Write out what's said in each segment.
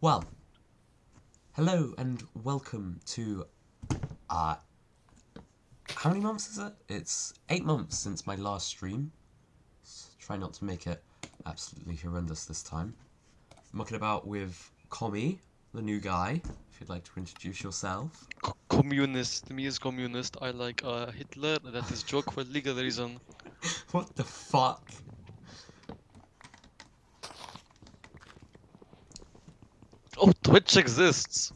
Well, hello and welcome to uh how many months is it? It's eight months since my last stream. Let's try not to make it absolutely horrendous this time. Mucking about with Commie, the new guy. If you'd like to introduce yourself. Co- communist. Me is communist. I like uh, Hitler. That is joke for legal reason. What the fuck? Oh, Twitch exists.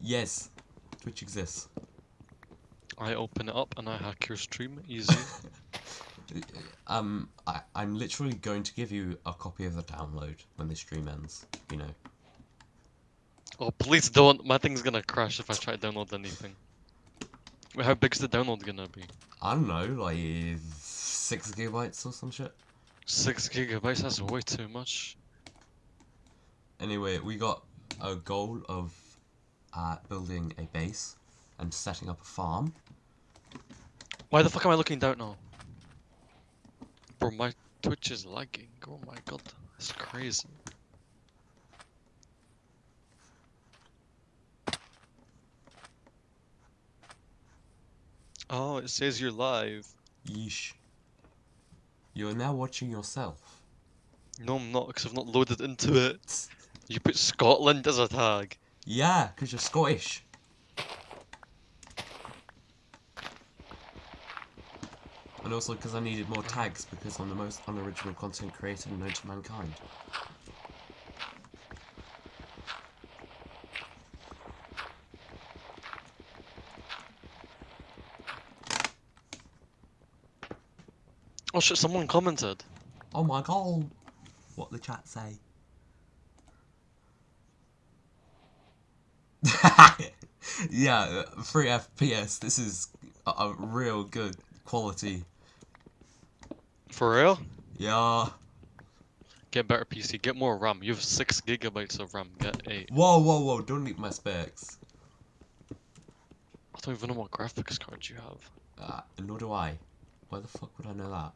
Yes, Twitch exists. I open it up and I hack your stream. Easy. Um, I, I'm literally going to give you a copy of the download when the stream ends. You know. oh, please don't. My thing's gonna crash if I try to download anything. Wait, how big's the download gonna be? I don't know, like six gigabytes or some shit. Six gigabytes. That's way too much. Anyway, we got a goal of uh, building a base and setting up a farm. Why the fuck am I looking down now? Bro, my Twitch is lagging. Oh my god, that's crazy. Oh, it says you're live. Yeesh. You are now watching yourself. No, I'm not, because I've not loaded into it. You put Scotland as a tag. Yeah, because you're Scottish. And also because I needed more tags because I'm the most unoriginal content creator known to mankind. Oh shit, someone commented. Oh my god! What the chat say? Yeah, 3 FPS. This is a, a real good quality. For real? Yeah. Get better PC, get more RAM. You have 6 gigabytes of RAM, get 8. Whoa, whoa, whoa! Don't leak my specs. I don't even know what graphics card you have. Uh, nor do I. Why the fuck would I know that?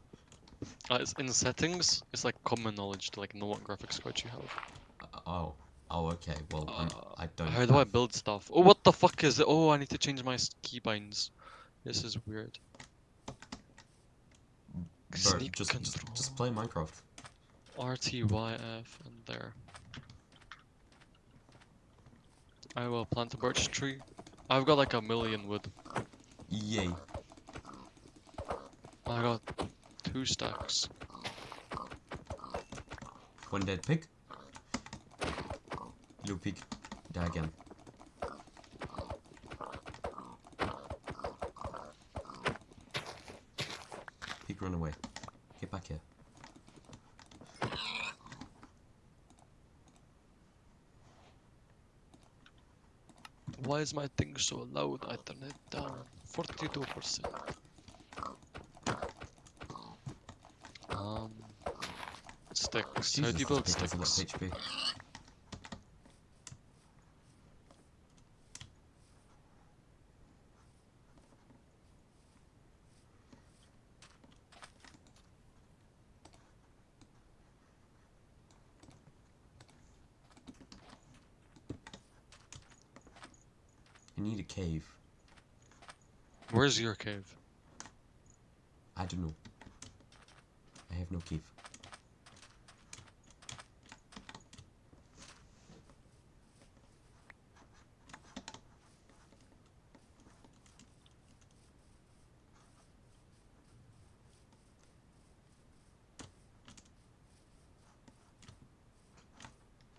Uh, it's in settings, it's like common knowledge to like know what graphics card you have. Uh, oh. Oh, okay. Well, Uh, I don't. How do I build stuff? Oh, what the fuck is it? Oh, I need to change my keybinds. This is weird. Bro, just, just, just play Minecraft. RTYF and there. I will plant a birch tree. I've got like a million wood. Yay. I got two stacks. One dead pig. Little pick Die again. Pig run away. Get back here. Why is my thing so loud? I turn it down. 42%. Um, sticks. How do you build this pig has a lot of sticks? HP. Cave. Where's your cave? I don't know. I have no cave.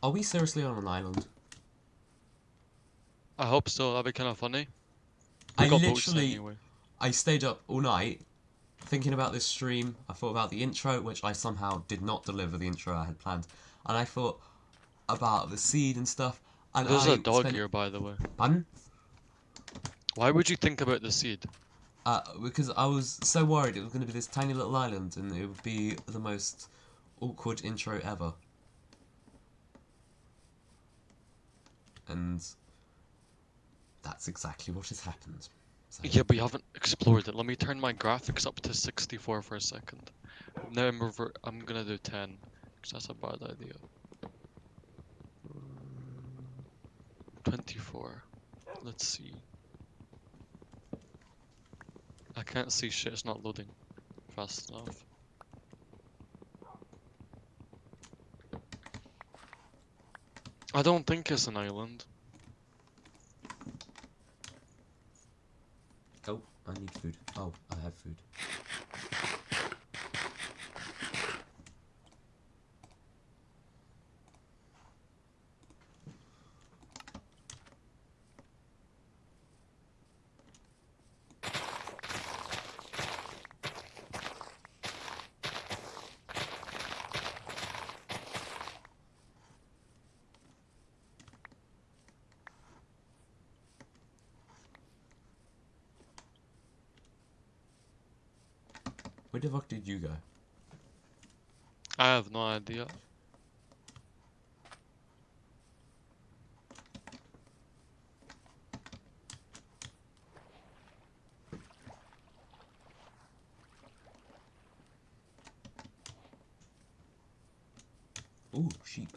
Are we seriously on an island? I hope so. That'd be kind of funny. I literally, anyway. I stayed up all night thinking about this stream. I thought about the intro, which I somehow did not deliver the intro I had planned, and I thought about the seed and stuff. And There's I a dog spent- here, by the way. Pardon? Why would you think about the seed? Uh, because I was so worried it was going to be this tiny little island and it would be the most awkward intro ever. And that's exactly what has happened. So, Yeah, but you haven't explored it. Let me turn my graphics up to 64 for a second. Now I'm. I'm gonna do 10, because that's a bad idea. 24. Let's see. I can't see shit, it's not loading fast enough. I don't think it's an island. Oh, I need food. Oh, I have food. You go? I have no idea. Ooh, sheep.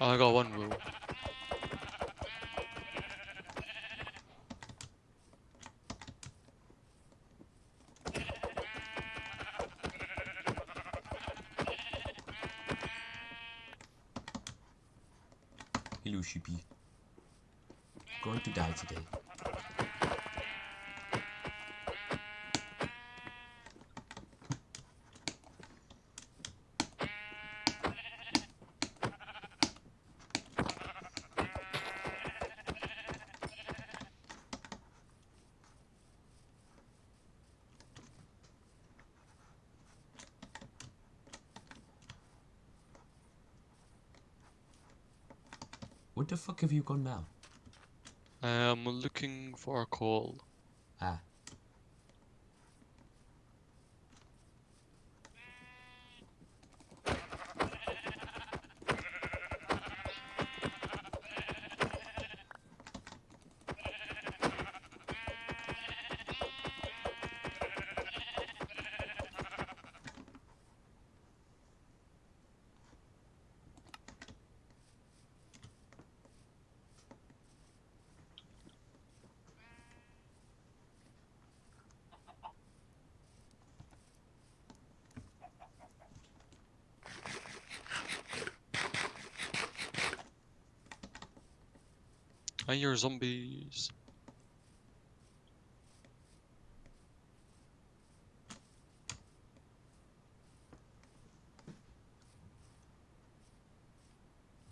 I got one wool. Hello, sheepy. Going to die today. What the fuck have you gone now? I am looking for a call. Ah. Zombies.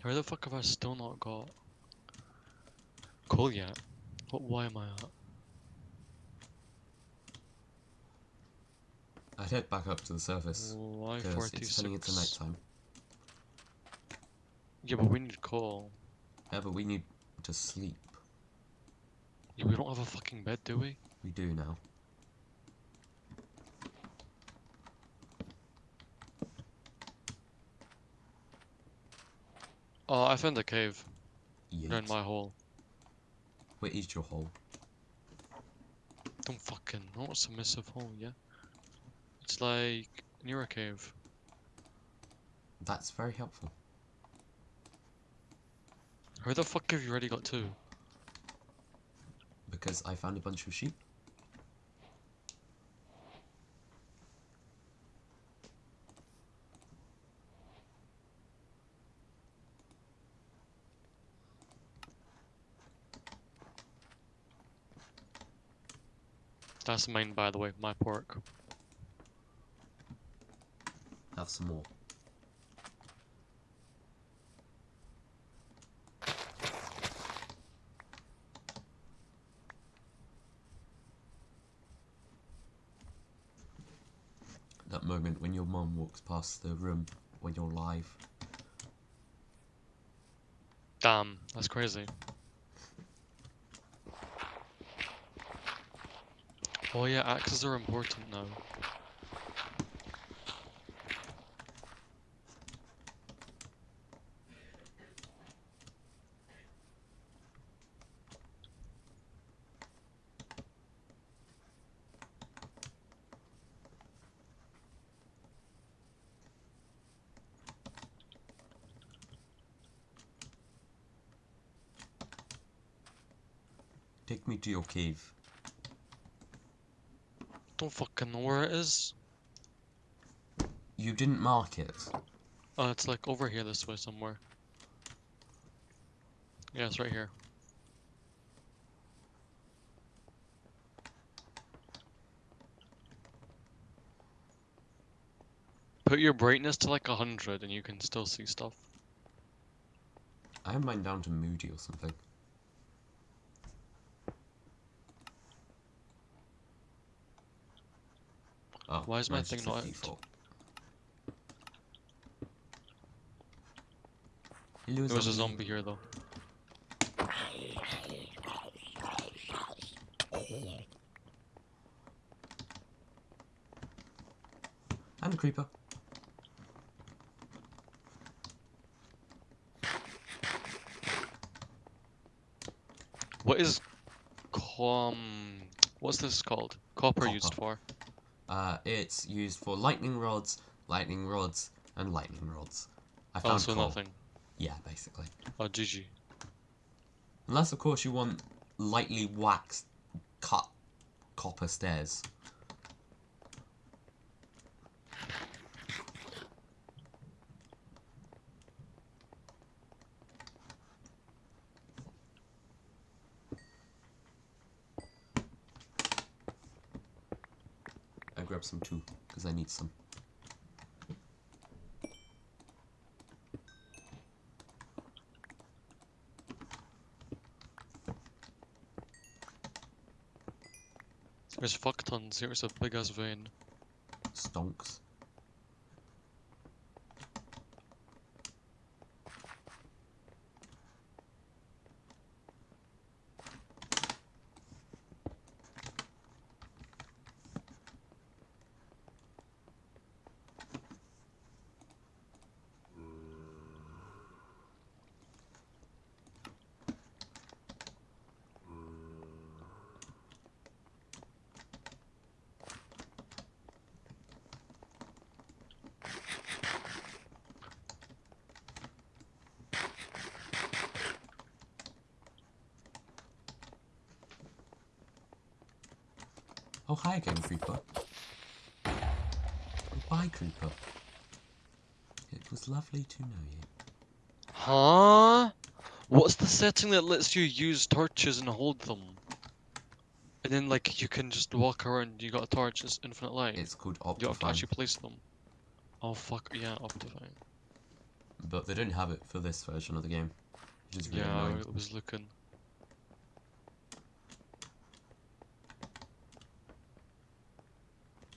Where the fuck have I still not got coal yet? What? Why am I at? I'd head back up to the surface. Why forty it's turning into nighttime. Yeah, but we need coal. Yeah, but we need to sleep. Yeah, we don't have a fucking bed, do we? We do now. Oh, I found a cave Yeet. around my hole. Where is your hole? Don't fucking know It's a submissive hole, yeah? It's like near a cave. That's very helpful. How the fuck have you already got two? Because I found a bunch of sheep. That's mine, by the way, my pork. Have some more. That moment when your mum walks past the room when you're live. Damn, that's crazy. Oh yeah, axes are important now. To your cave. Don't fucking know where it is. You didn't mark it. Uh, it's like over here this way somewhere. Yeah, it's right here. Put your brightness to like a hundred and you can still see stuff. I have mine down to moody or something. Why is my thing not out? Hello, There was a zombie here though. And a creeper. What is com? What's this called? Copper, used for? Uh, it's used for lightning rods, lightning rods, and lightning rods. I found Also coal. nothing. Yeah, basically. Oh, GG. Unless, of course, you want lightly waxed, cut copper stairs. I grabbed some too, because I need some. There's fuck tons. Here's a big ass vein. Stonks. Oh, hi again, Creeper. Oh, bye, Creeper. It was lovely to know you. Huh? What's the setting that lets you use torches and hold them? And then like you can just walk around, you got a torch, it's infinite light. It's called Optifine. you have to actually place them. Oh fuck, yeah, Optifine. but they don't have it for this version of the game, which is really Yeah, annoying. I was looking.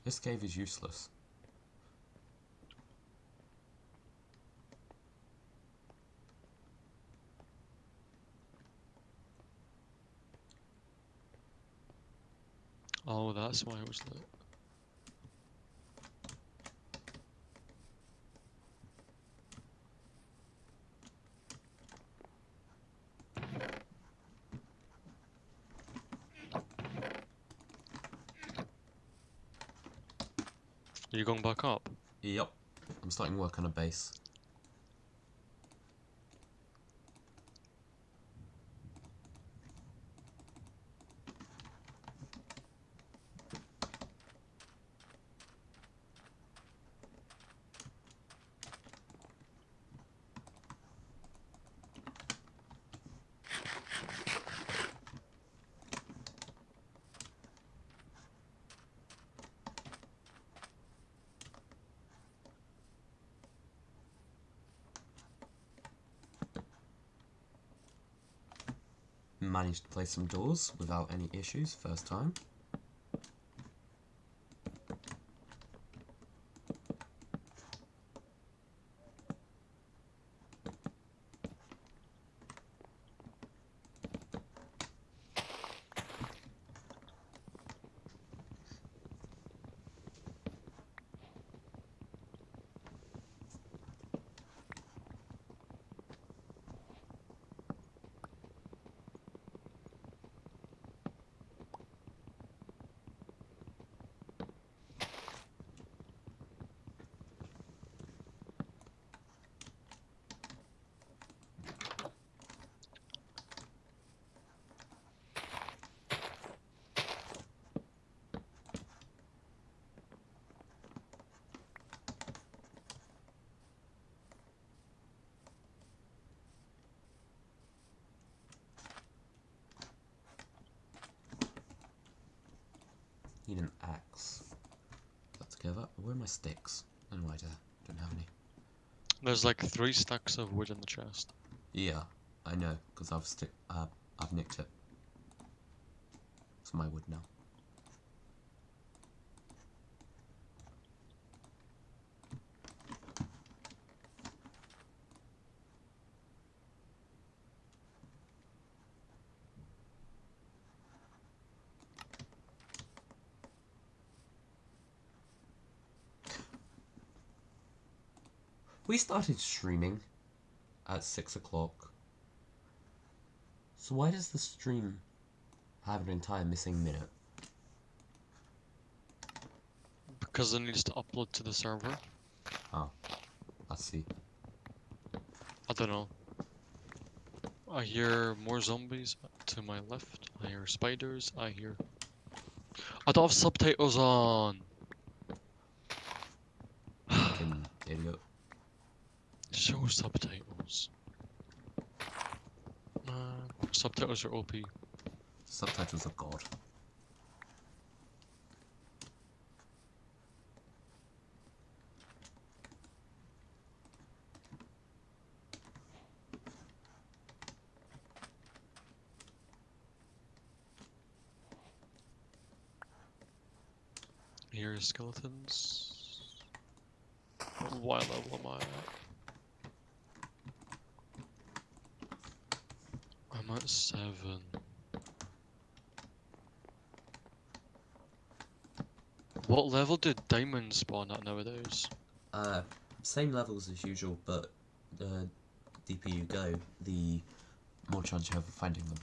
This cave is useless. Oh, that's why it was lit. Are you going back up? Yep. I'm starting work on a base. Managed to place some doors without any issues first time. Where are my sticks? Oh, I don't don't have any. There's like three stacks of wood in the chest. Yeah, I know, because I've. Uh, I've nicked it. It's my wood now. We started streaming at six o'clock. So why does the stream have an entire missing minute? Because it needs to upload to the server. Oh, I see. I don't know. I hear more zombies to my left. I hear spiders. I hear. I don't have subtitles on. Fucking idiot. Show subtitles. Man, subtitles are OP. Subtitles of God. Here are skeletons. What level am I at? I'm at seven. What level did diamonds spawn at nowadays? Uh, same levels as usual, but the deeper you go, the more chance you have of finding them.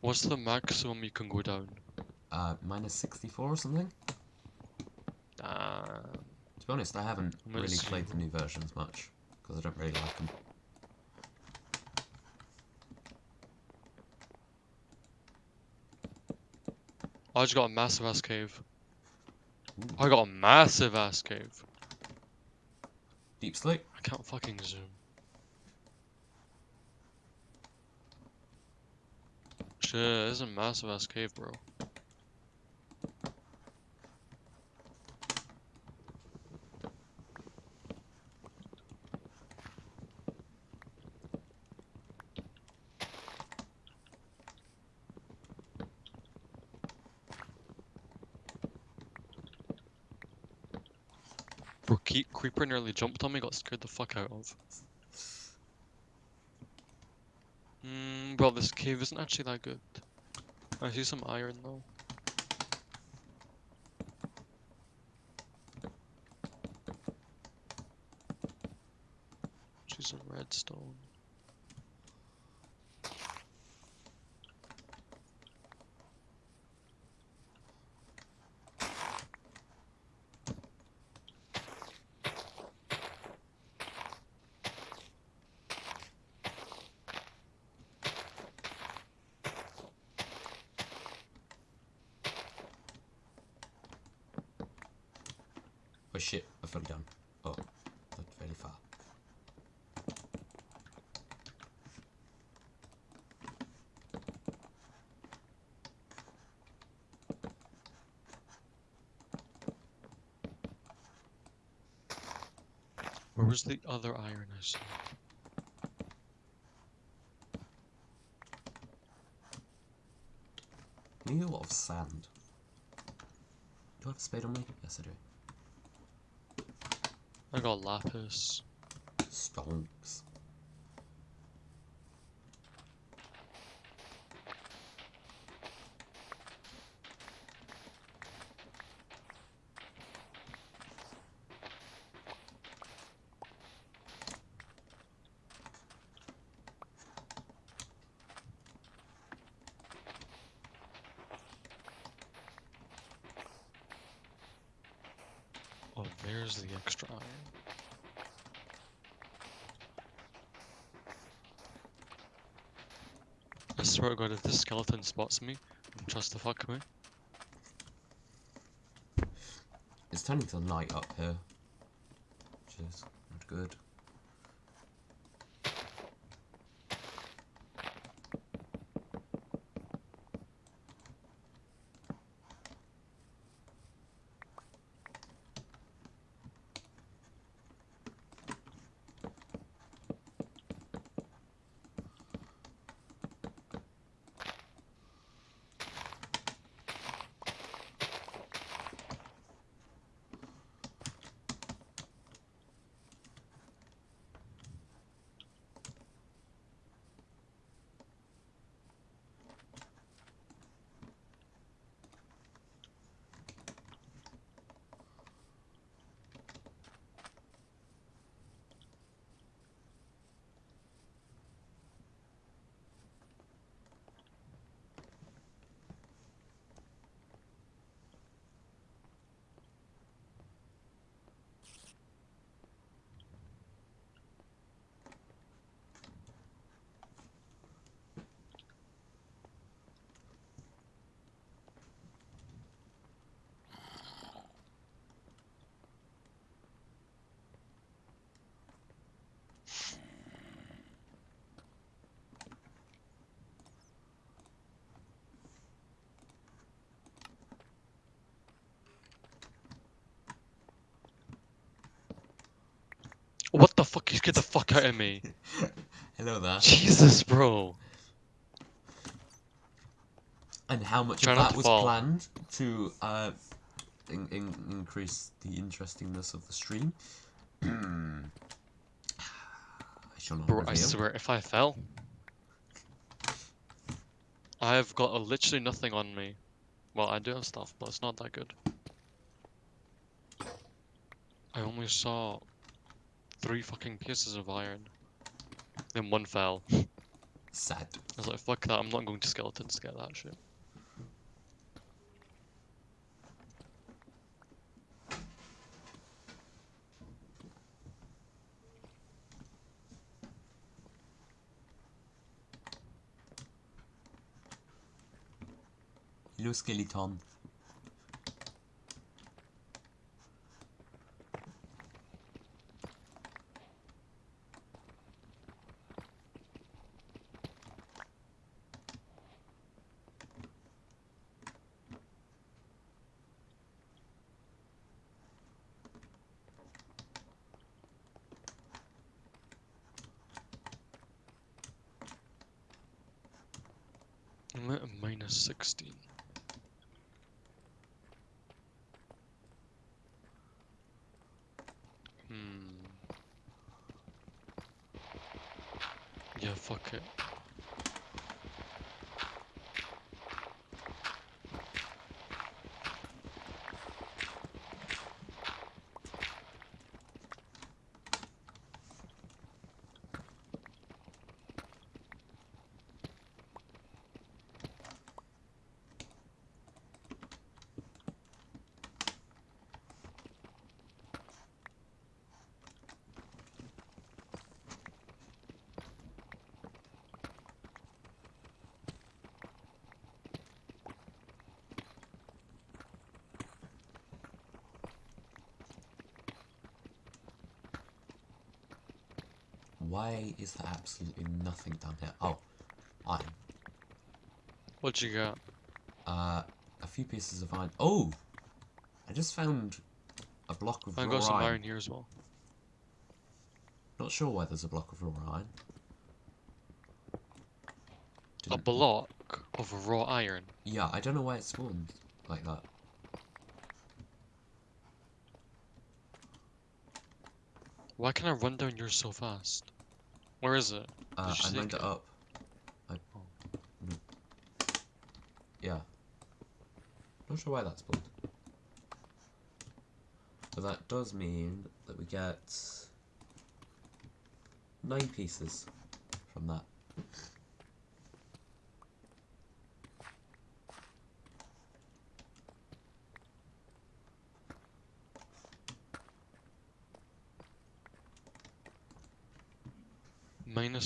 What's the maximum you can go down? Uh, minus 64 or something? Ah, To be honest, I haven't really played the new versions much, because I don't really like them. I just got a massive ass cave. Ooh. I got a massive ass cave. Deep Slate? I can't fucking zoom. Shit, this is a massive ass cave, bro. Bro, Ke- Creeper nearly jumped on me, got scared the fuck out of. Hmm, bro, this cave isn't actually that good. I see some iron though. See some redstone. Oh shit, I fell down. Oh, that's very far. Where was the other iron I saw? Need a lot of sand. Do I have a spade on me? Yes, I do. I got lapis. Stonks. Oh, there's the extra iron. I swear to god, if this skeleton spots me, trust the fuck me. It's turning to night up here. Which is not good. What the fuck? You scared the fuck out of me. Hello there. Jesus, bro. And how much Try of that was fall. planned to uh, in, in, increase the interestingness of the stream? I shall not Bro, I swear, if I fell, I've got uh, literally nothing on me. Well, I do have stuff, but it's not that good. I only saw three fucking pieces of iron. Then one fell. Sad. I was like, fuck that, I'm not going to skeletons to get that shit. Hello, skeleton. I'm at a minus 16. Hmm. Yeah, fuck it. Why is there absolutely nothing down here? Oh, iron. What'd you got? Uh, a few pieces of iron. Oh! I just found a block of I raw got some iron. iron here as well. Not sure why there's a block of raw iron. A Didn't- block of raw iron. Yeah, I don't know why it spawned like that. Why can I run down yours so fast? Where is it? Uh, I take it up. I... Yeah. Not sure why that's spawned. But that does mean that we get nine pieces from that.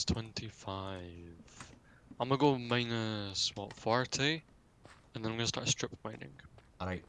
Minus 25. I'm gonna go minus, what, 40? And then I'm gonna start strip mining. Alright.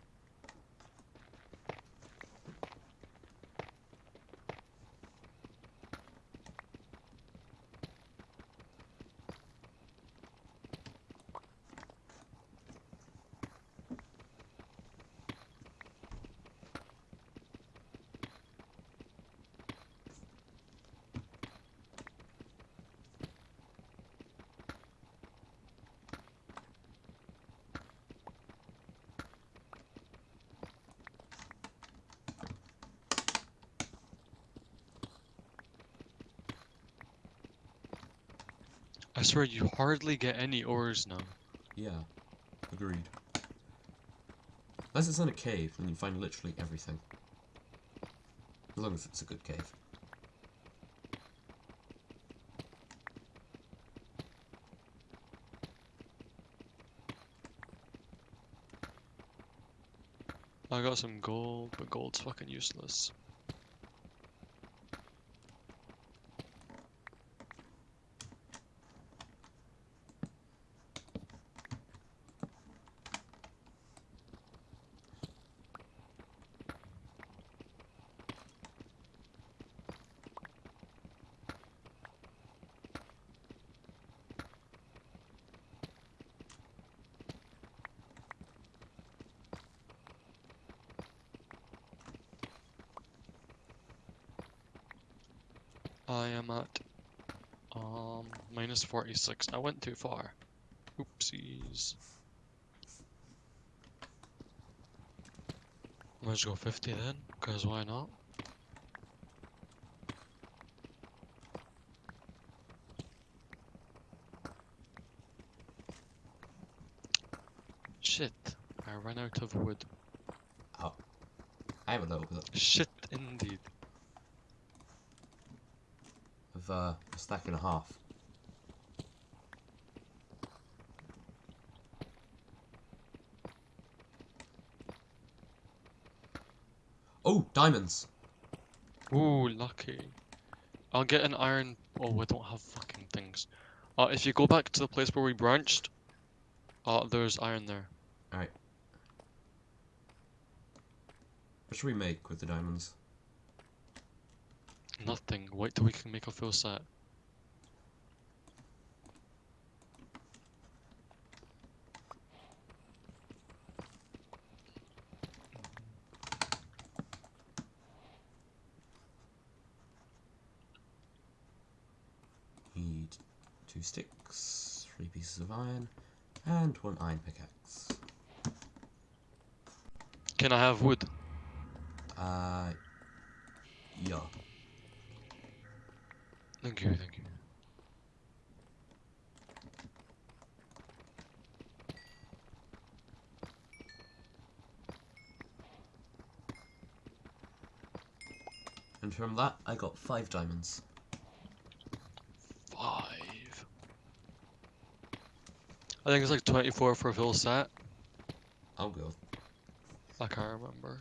Swear you hardly get any ores now. Yeah. Agreed. Unless it's in a cave, then you find literally everything. As long as it's a good cave. I got some gold, but gold's fucking useless. Minus 46. I went too far. Oopsies. Let's go 50 then, because why not? Shit, I ran out of wood. Oh, I have a little bit Shit, indeed. of uh, a stack and a half. Oh, diamonds! Ooh, lucky. I'll get an iron. Oh, we don't have fucking things. Uh, if you go back to the place where we branched, uh, there's iron there. Alright. What should we make with the diamonds? Nothing. Wait till we can make a full set. Need two sticks, three pieces of iron, and one iron pickaxe. Can I have wood? Uh, yeah. Thank you, thank you. And from that, I got five diamonds. Five. I think it's like 24 for a full set. I'll go. I can't remember.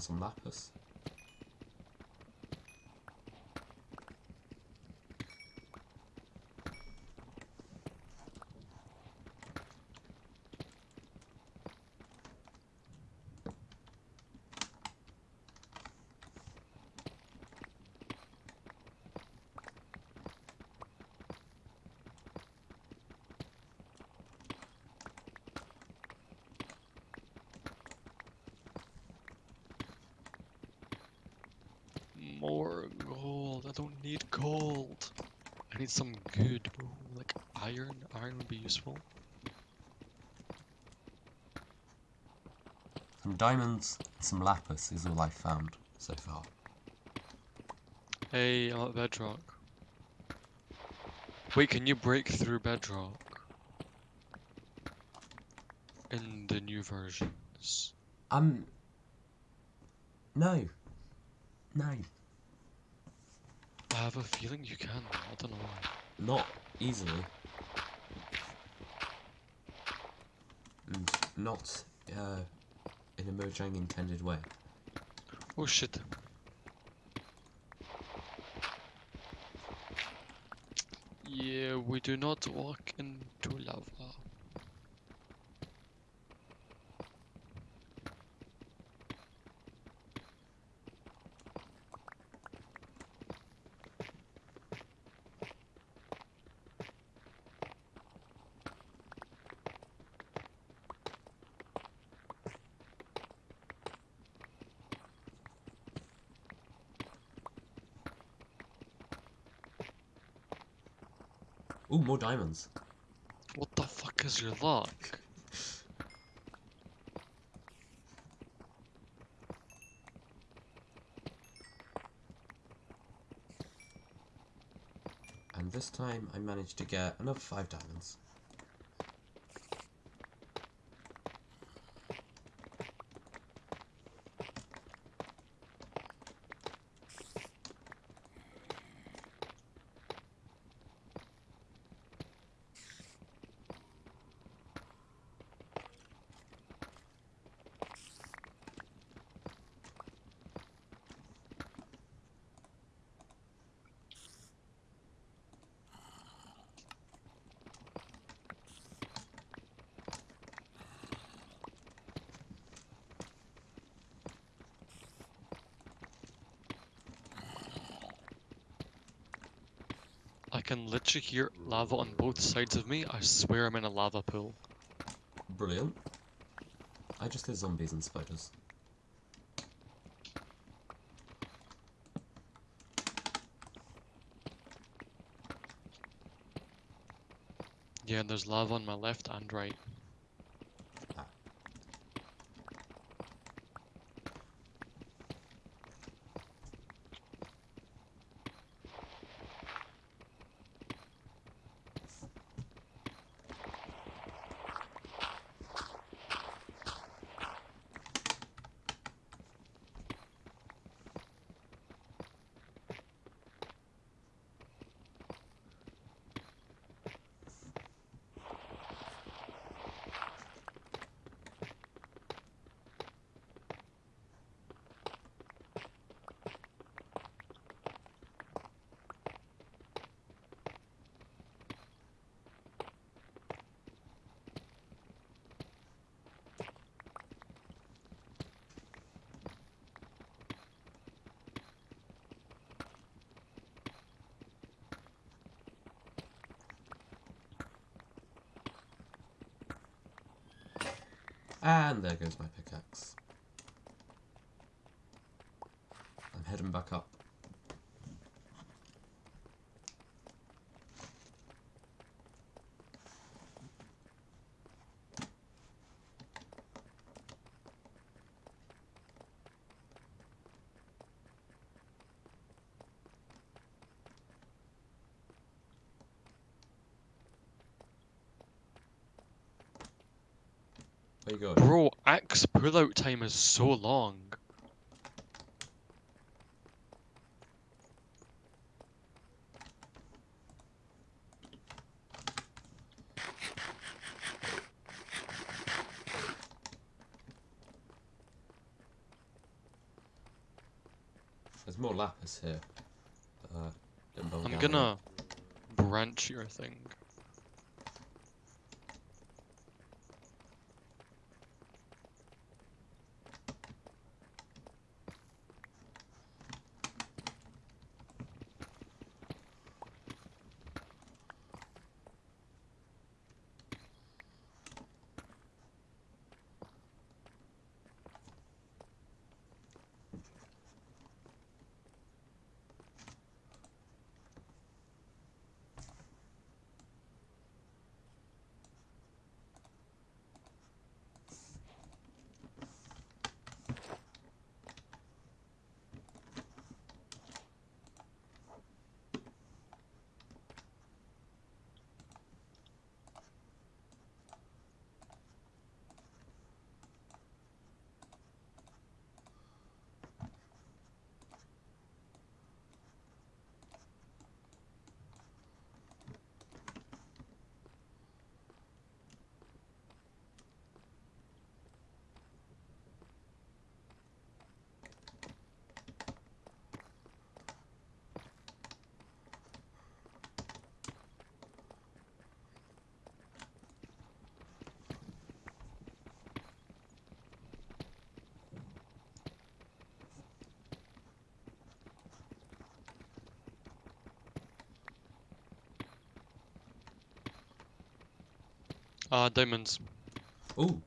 Some lapis. More gold. I don't need gold. I need some good. Like iron. Iron would be useful. Some diamonds, some lapis is all I've found so far. Hey, I'm at bedrock. Wait, can you break through bedrock? In the new versions. Um. No. No. I have a feeling you can. I don't know why. Not easily. Not uh, in a Mojang intended way. Oh shit. Yeah, we do not walk into lava. Ooh, more diamonds. What the fuck is your luck? And this time I managed to get another five diamonds. can literally hear lava on both sides of me. I swear I'm in a lava pool. Brilliant. I just hear zombies and spiders. Yeah, and there's lava on my left and right. And there goes my pickaxe. I'm heading back up. Where you going? Bro, axe pullout time is so long. There's more lapis here. Uh, I'm gonna branch your thing. Uh, diamonds. Ooh.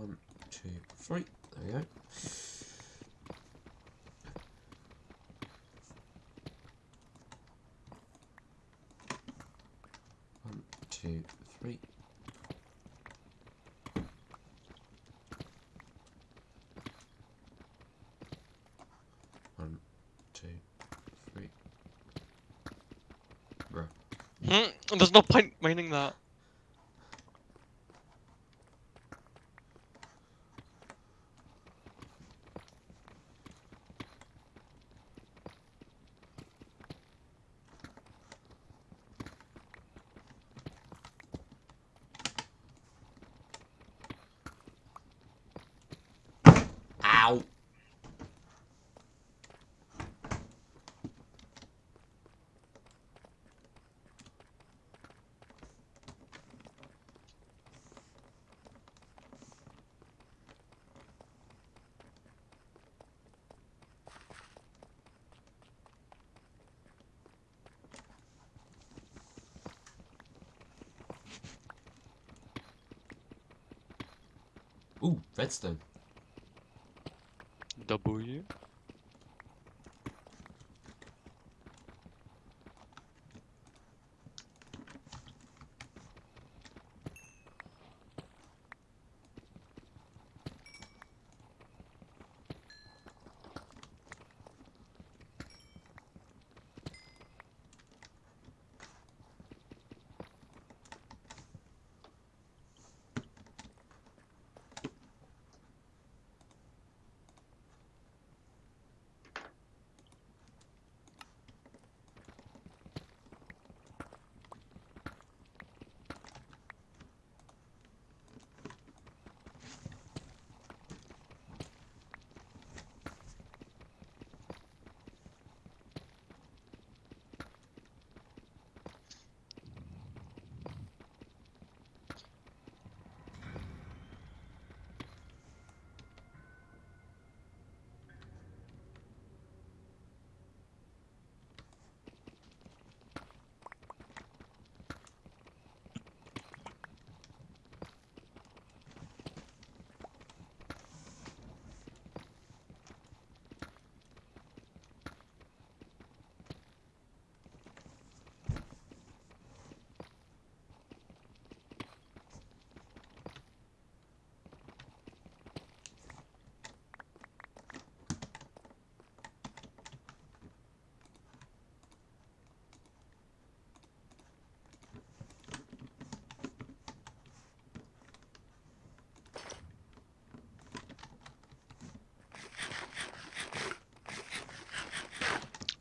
One, two, three. There we go. One, two, three. One, two, three. Hmm, there's no point mining that. Ow! Ooh, redstone.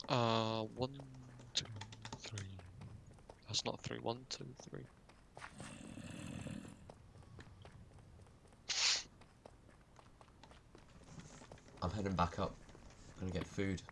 Uh, one, two, three. That's not three. One, two, three. I'm heading back up. Gonna get food.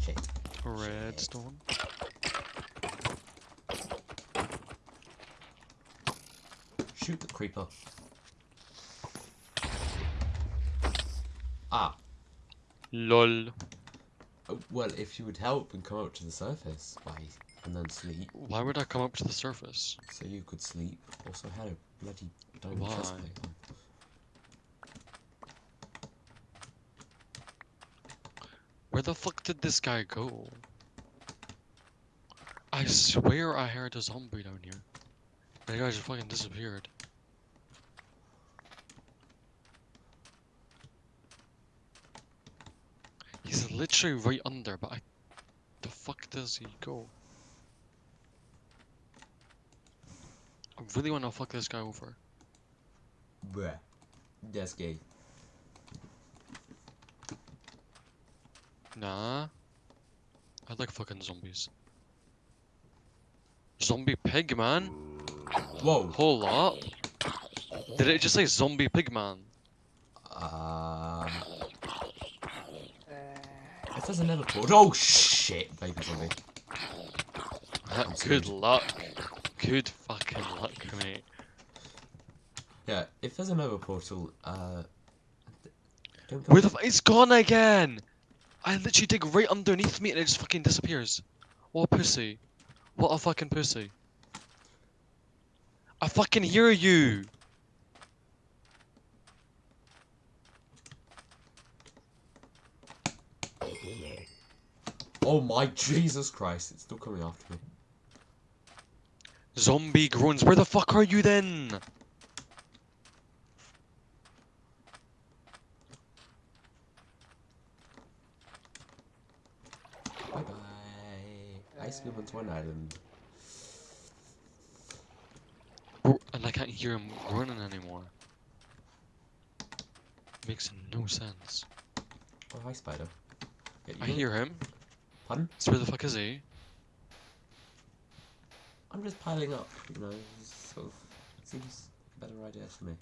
Shit. Redstone. Shoot the creeper. Ah, LOL. oh, well, if you would help and come up to the surface, why, and then sleep, Why would I come up to the surface? so you could sleep. Also had a bloody diamond chest Why? plate on. Where the fuck did this guy go? I swear I heard a zombie down here. That guy just fucking disappeared. He's literally right under, but I... The fuck does he go? I really want to fuck this guy over. Bruh. That's gay. Nah. I like fucking zombies. Zombie pig, man. Whoa. Hold up. Did it just say zombie pig, man? Um. If there's another port. Oh shit, baby zombie. Good luck. Good fucking luck, mate. Yeah, if there's another portal, uh. Don't go. Where the f- It's gone again! I literally dig right underneath me and it just fucking disappears. What a pussy. What a fucking pussy. I fucking hear you! Oh my Jesus Christ, it's still coming after me. Zombie groans, where the fuck are you then? Bye bye. I swim onto an island. And I can't hear him running anymore. Makes no sense. Oh, hi, spider. Yeah, I hear him. Pardon? So where the fuck is he? I'm just piling up, you know, sort of seems a better idea for me.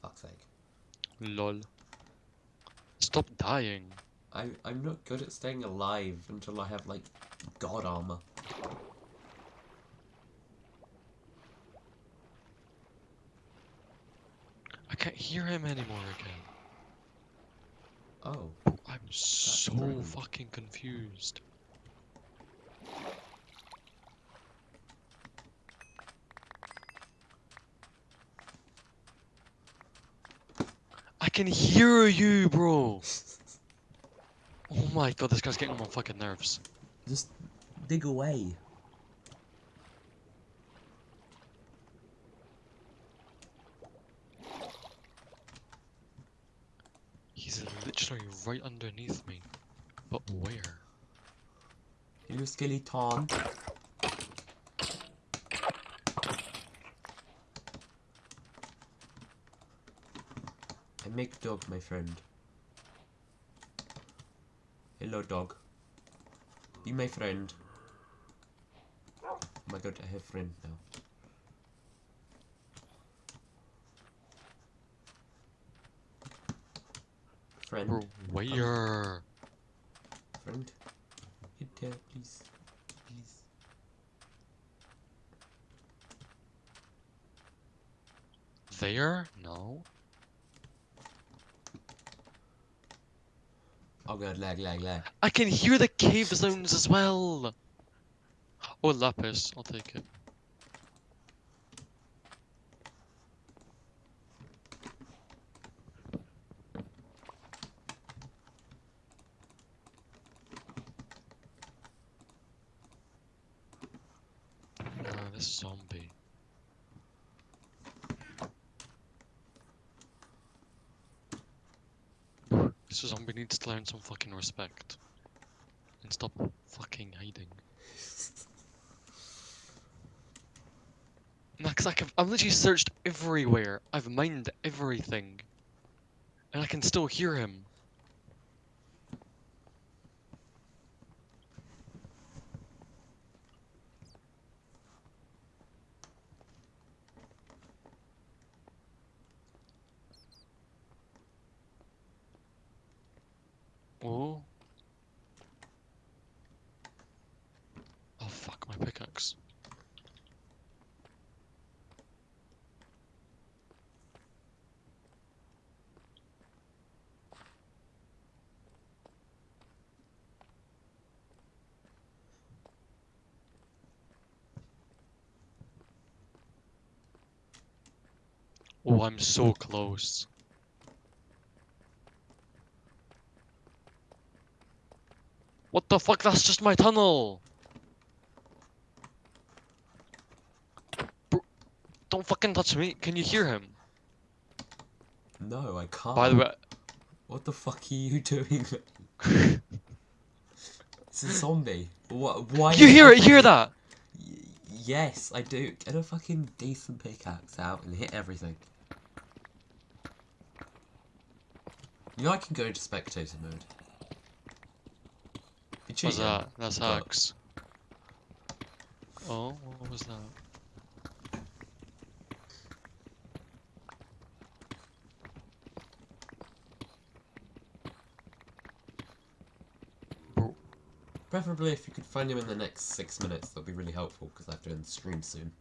Fuck's sake. Lol. Stop dying. I, I'm not good at staying alive until I have, like, god armor. I can't hear him anymore again. Oh. I'm so rude. fucking confused. Can hear you, bro. Oh my god, this guy's getting on my fucking nerves. Just dig away. He's literally right underneath me. But where? Hello, skeleton. I make dog my friend. Hello, dog. Be my friend. Oh my god, I have friend now. Friend, Bro, where? Um, friend. Hit there, please. Please. There? No. Oh god, lag, lag, lag. I can hear the cave sounds as well. Oh, lapis. I'll take it. Ah, this zombie. This zombie needs to learn some fucking respect. And stop fucking hiding. Nah, cause I can, I've literally searched everywhere. I've mined everything. And I can still hear him. Oh. Oh fuck, my pickaxe. Oh, I'm so close. What the fuck? That's just my tunnel! Bro, don't fucking touch me. Can you hear him? No, I can't. By the way, What the fuck are you doing? it's a zombie. What? Why? You hear it? everything- Hear that? Yes, I do. Get a fucking decent pickaxe out and hit everything. You know I can go into spectator mode. What's that? That's but- hacks. Oh, what was that? Preferably if you could find him in the next six minutes, that'd be really helpful because I have to end the stream soon.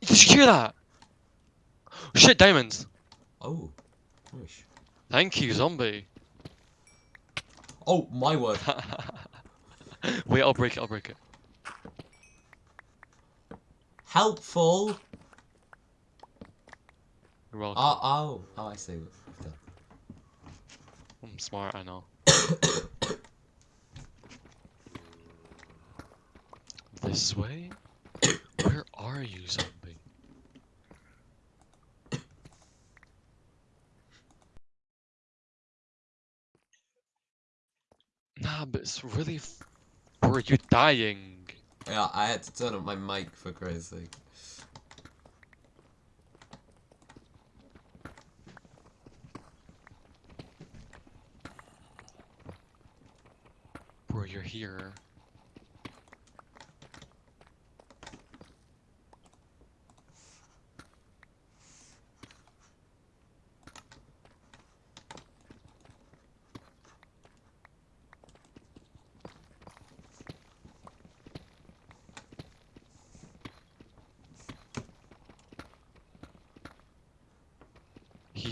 Did you hear that? Shit, diamonds. Oh, wish. Thank you, zombie. Oh my word! Wait, I'll break it. I'll break it. Helpful. You're welcome. Oh, oh, oh! I see. I'm smart, I know. this way? Where are you, zombie? Nah, but it's really. Were you dying? Yeah, I had to turn up my mic for Christ's sake. Bro, you're here.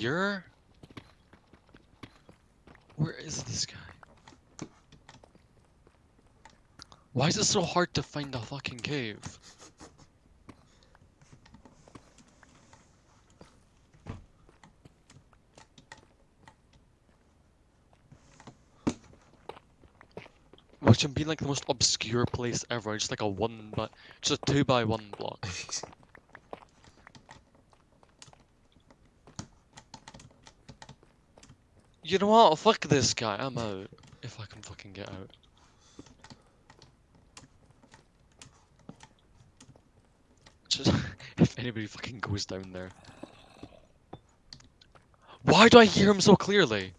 Here? Where is this guy? Why is it so hard to find a fucking cave? Which would be like the most obscure place ever, just like a one but just a two by one block. You know what? Fuck this guy. I'm out. If I can fucking get out. Just if anybody fucking goes down there. Why do I hear him so clearly?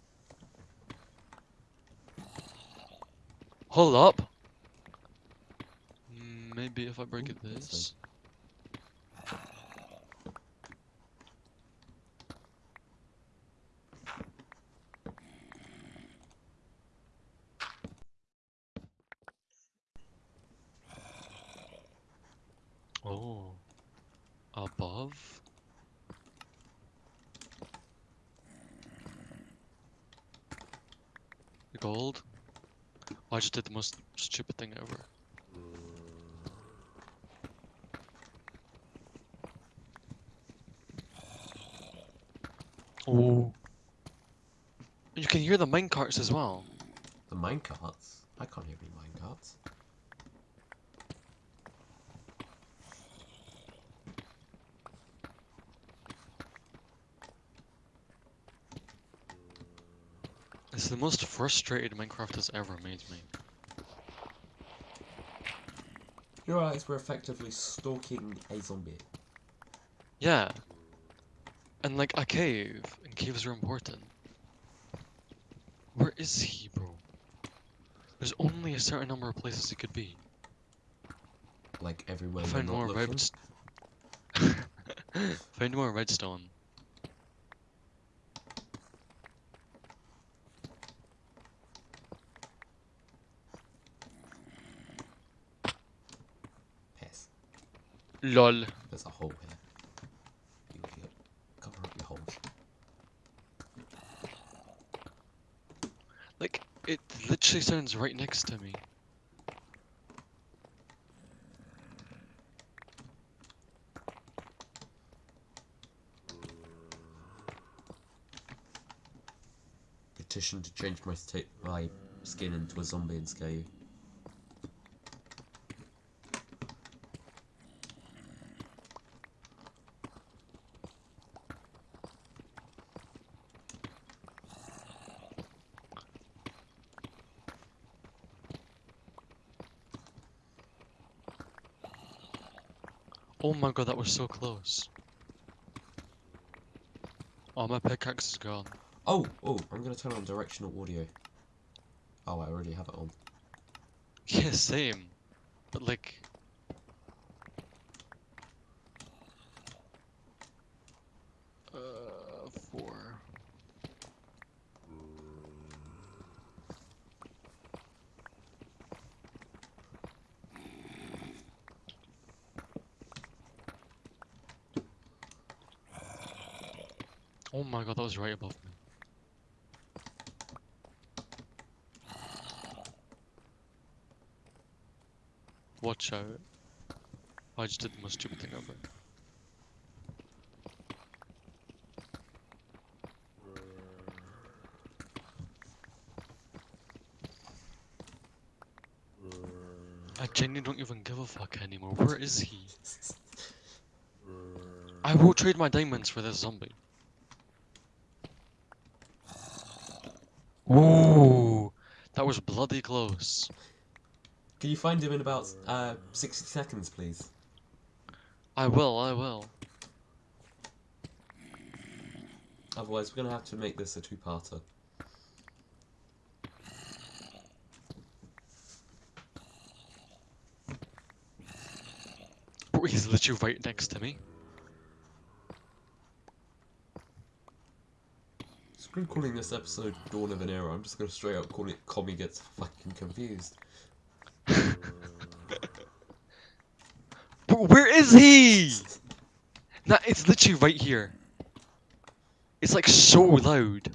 Hold up. Mm, Maybe if I break it this. Oh. Above? The gold? Oh, I just did the most stupid thing ever. Oh. You can hear the minecarts as well. The minecarts? I can't hear any minecarts. The most frustrated Minecraft has ever made me. Your eyes we're effectively stalking a zombie. Yeah. And like a cave, and caves are important. Where is he, bro? There's only a certain number of places he could be. Like everywhere Find more redstone. Find more redstone. LOL. There's a hole here. You idiot. Cover up your holes. Like, it literally sounds right next to me. Petition to change my my skin into a zombie and scare Oh my god, that was so close. Oh, my pickaxe is gone. Oh, oh, I'm gonna turn on directional audio. Oh, I already have it on. Yeah, same. But like. Uh, four. Oh my god, that was right above me. Watch out. I just did the most stupid thing ever. I genuinely don't even give a fuck anymore. Where is he? I will trade my diamonds for this zombie. Ooh, that was bloody close. Can you find him in about uh 60 seconds, please? I will, I will. Otherwise, we're gonna have to make this a two-parter. He's literally right next to me. Screw calling this episode Dawn of an Era. I'm just gonna straight up call it Commie Gets Fucking Confused. Bro, where is he? Nah, it's literally right here. It's like so loud.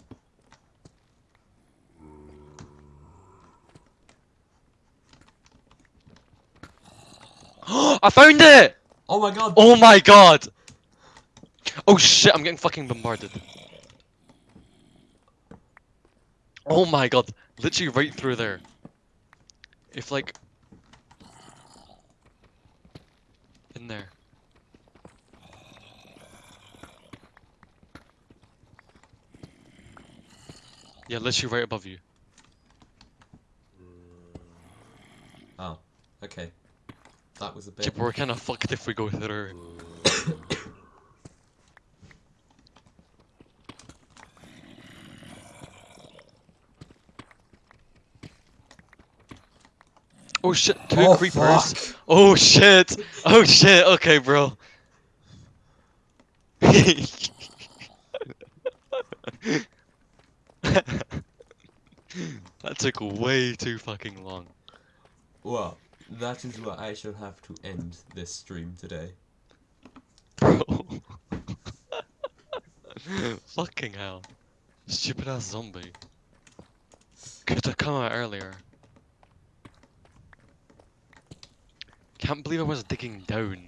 I found it! Oh my god! Oh my god! Oh shit, I'm getting fucking bombarded. Oh my god, literally right through there. If like... In there. Yeah, literally right above you. Oh, okay. That was a bit. Yeah, we're kinda fucked if we go through. Oh shit, two Oh, creepers. fuck. Oh shit. Oh shit, okay, bro. that took way too fucking long. Well, that is where I shall have to end this stream today. Bro. fucking hell. Stupid ass zombie. Could have come out earlier. Can't believe I was digging down.